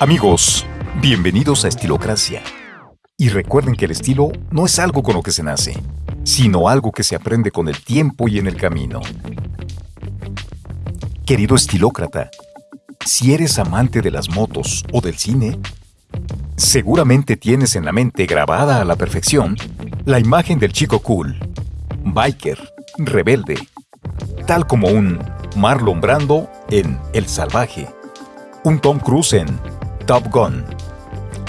Amigos, bienvenidos a Estilocracia. Y recuerden que el estilo no es algo con lo que se nace, sino algo que se aprende con el tiempo y en el camino. Querido estilócrata, si eres amante de las motos o del cine, seguramente tienes en la mente grabada a la perfección la imagen del chico cool, biker, rebelde, tal como un Marlon Brando en El Salvaje, un Tom Cruise en Top Gun.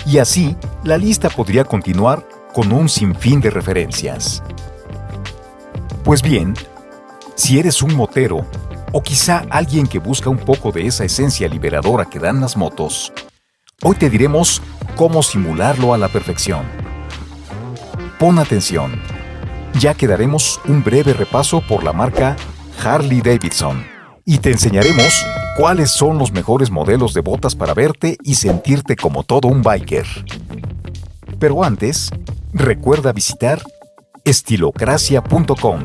Y así, la lista podría continuar con un sinfín de referencias. Pues bien, si eres un motero, o quizá alguien que busca un poco de esa esencia liberadora que dan las motos, hoy te diremos cómo simularlo a la perfección. Pon atención, ya que daremos un breve repaso por la marca Harley Davidson y te enseñaremos cuáles son los mejores modelos de botas para verte y sentirte como todo un biker. Pero antes, recuerda visitar estilocracia.com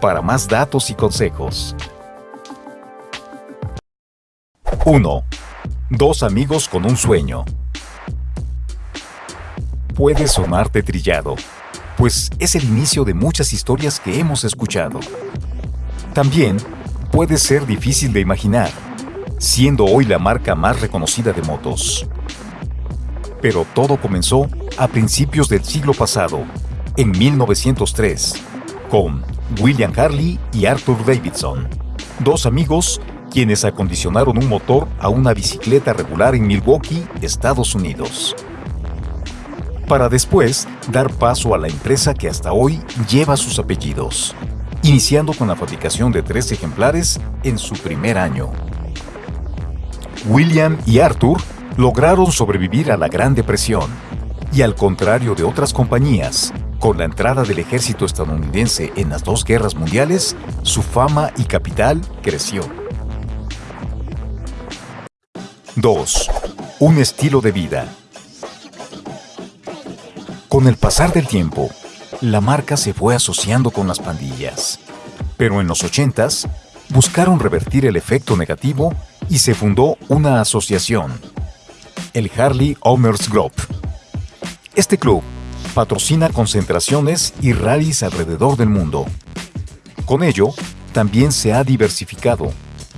para más datos y consejos. 1. Dos amigos con un sueño. Puede sonarte trillado, pues es el inicio de muchas historias que hemos escuchado. También puede ser difícil de imaginar, siendo hoy la marca más reconocida de motos. Pero todo comenzó a principios del siglo pasado, en 1903, con William Harley y Arthur Davidson, dos amigos quienes acondicionaron un motor a una bicicleta regular en Milwaukee, Estados Unidos. Para después dar paso a la empresa que hasta hoy lleva sus apellidos, iniciando con la fabricación de tres ejemplares en su primer año. William y Arthur lograron sobrevivir a la Gran Depresión y al contrario de otras compañías, con la entrada del ejército estadounidense en las dos guerras mundiales, su fama y capital creció. 2. Un estilo de vida. Con el pasar del tiempo, la marca se fue asociando con las pandillas. Pero en los 80s, buscaron revertir el efecto negativo y se fundó una asociación, el Harley Owners Group. Este club patrocina concentraciones y rallies alrededor del mundo. Con ello, también se ha diversificado,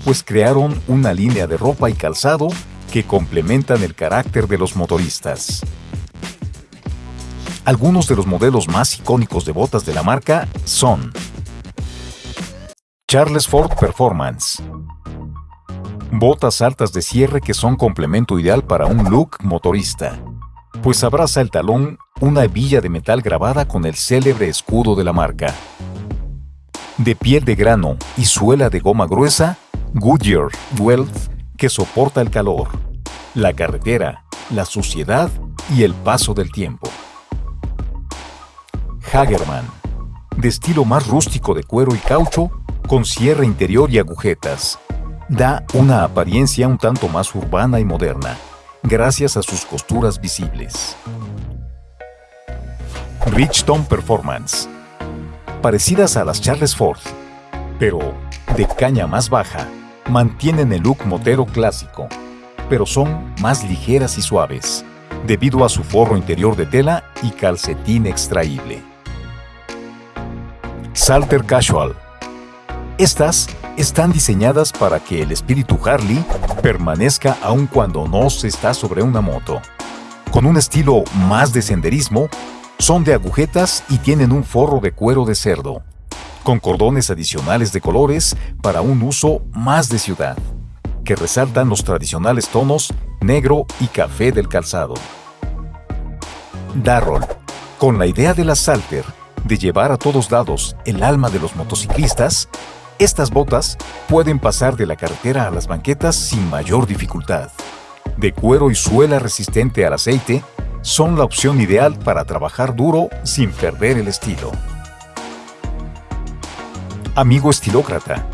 pues crearon una línea de ropa y calzado que complementan el carácter de los motoristas. Algunos de los modelos más icónicos de botas de la marca son Charles Ford Performance Botas altas de cierre que son complemento ideal para un look motorista, pues abraza el talón una hebilla de metal grabada con el célebre escudo de la marca. De piel de grano y suela de goma gruesa, Goodyear Wealth que soporta el calor, la carretera, la suciedad y el paso del tiempo. Hagerman, de estilo más rústico de cuero y caucho, con cierre interior y agujetas. Da una apariencia un tanto más urbana y moderna, gracias a sus costuras visibles. Richton Performance Parecidas a las Charles Ford, pero de caña más baja, mantienen el look motero clásico, pero son más ligeras y suaves, debido a su forro interior de tela y calcetín extraíble. Salter Casual estas están diseñadas para que el espíritu Harley permanezca aun cuando no se está sobre una moto. Con un estilo más de senderismo, son de agujetas y tienen un forro de cuero de cerdo, con cordones adicionales de colores para un uso más de ciudad, que resaltan los tradicionales tonos negro y café del calzado. Darrell, con la idea de la Salter de llevar a todos lados el alma de los motociclistas, estas botas pueden pasar de la carretera a las banquetas sin mayor dificultad. De cuero y suela resistente al aceite, son la opción ideal para trabajar duro sin perder el estilo. Amigo estilócrata,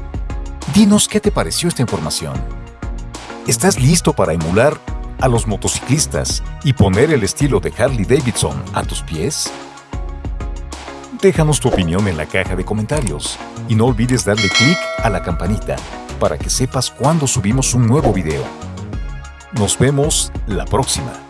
dinos qué te pareció esta información. ¿Estás listo para emular a los motociclistas y poner el estilo de Harley Davidson a tus pies? Déjanos tu opinión en la caja de comentarios y no olvides darle clic a la campanita para que sepas cuando subimos un nuevo video. Nos vemos la próxima.